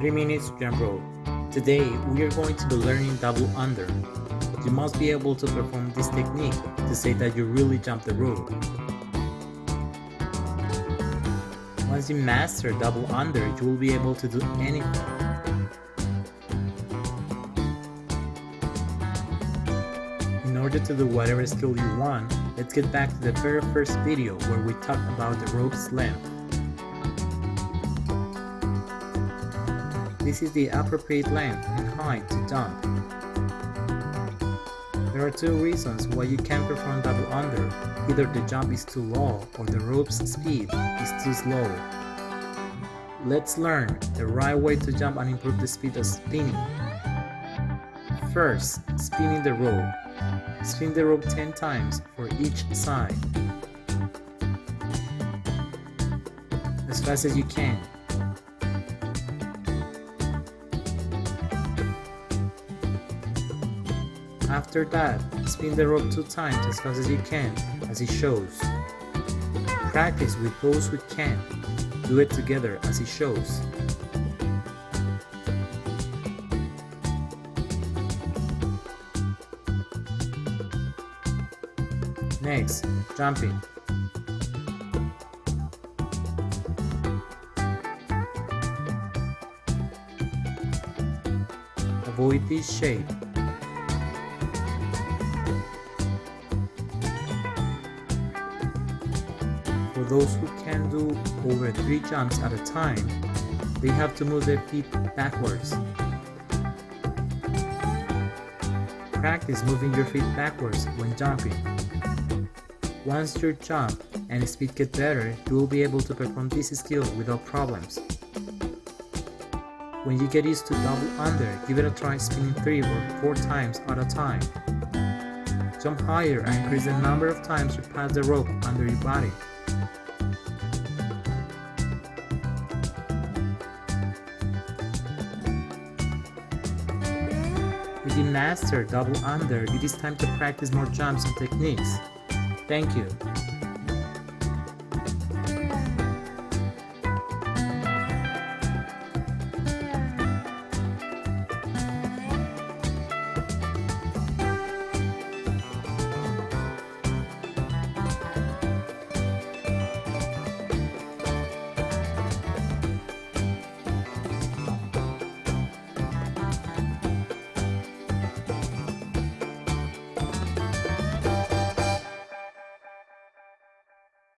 3 minutes jump rope. Today we are going to be learning double under. You must be able to perform this technique to say that you really jumped the rope. Once you master double under, you will be able to do anything. In order to do whatever skill you want, let's get back to the very first video where we talked about the rope's length. This is the appropriate length and height to jump. There are two reasons why you can't perform double under. Either the jump is too low or the rope's speed is too slow. Let's learn the right way to jump and improve the speed of spinning. First, spinning the rope. Spin the rope 10 times for each side. As fast as you can. After that, spin the rope two times as fast as you can, as it shows. Practice with those who can. Do it together as it shows. Next, jumping. Avoid this shape. Those who can do over 3 jumps at a time, they have to move their feet backwards. Practice moving your feet backwards when jumping. Once your jump and speed get better, you will be able to perform this skill without problems. When you get used to double under, give it a try spinning 3 or 4 times at a time. Jump higher and increase the number of times you pass the rope under your body. You master double under, it is time to practice more jumps and techniques. Thank you.